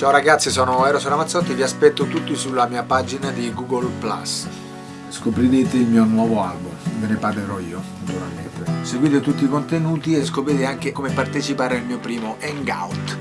Ciao ragazzi, sono Eros Ramazzotti, vi aspetto tutti sulla mia pagina di Google+. Scoprirete il mio nuovo album, ve ne parlerò io, naturalmente. Seguite tutti i contenuti e scoprite anche come partecipare al mio primo Hangout